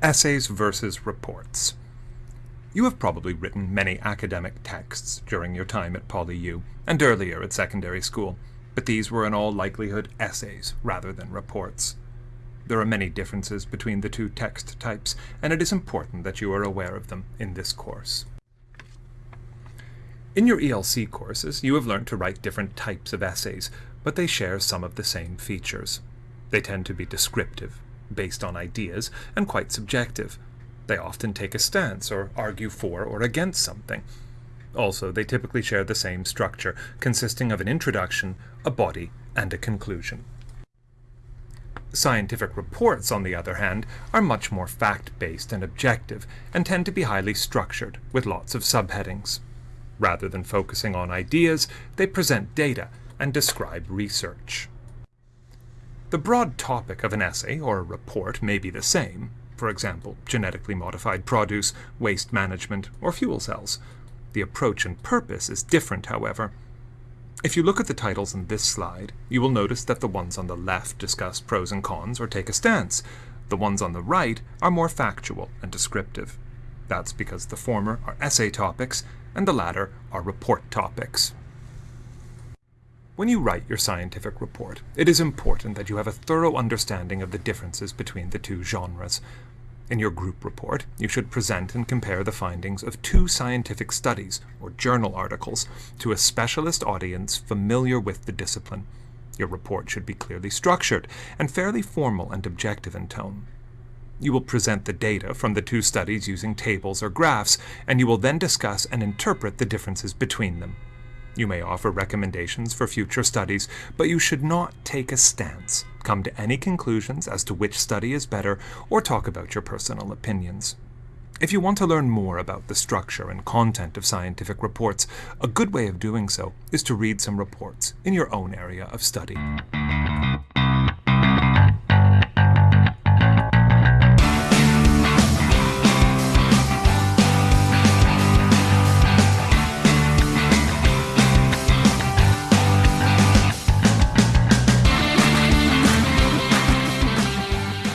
Essays versus reports. You have probably written many academic texts during your time at PolyU and earlier at secondary school, but these were in all likelihood essays rather than reports. There are many differences between the two text types, and it is important that you are aware of them in this course. In your ELC courses, you have learned to write different types of essays, but they share some of the same features. They tend to be descriptive, based on ideas, and quite subjective. They often take a stance or argue for or against something. Also, they typically share the same structure, consisting of an introduction, a body, and a conclusion. Scientific reports, on the other hand, are much more fact-based and objective, and tend to be highly structured, with lots of subheadings. Rather than focusing on ideas, they present data and describe research. The broad topic of an essay or a report may be the same, for example, genetically modified produce, waste management, or fuel cells. The approach and purpose is different, however. If you look at the titles in this slide, you will notice that the ones on the left discuss pros and cons or take a stance. The ones on the right are more factual and descriptive. That's because the former are essay topics and the latter are report topics. When you write your scientific report, it is important that you have a thorough understanding of the differences between the two genres. In your group report, you should present and compare the findings of two scientific studies, or journal articles, to a specialist audience familiar with the discipline. Your report should be clearly structured and fairly formal and objective in tone. You will present the data from the two studies using tables or graphs, and you will then discuss and interpret the differences between them. You may offer recommendations for future studies, but you should not take a stance, come to any conclusions as to which study is better, or talk about your personal opinions. If you want to learn more about the structure and content of scientific reports, a good way of doing so is to read some reports in your own area of study.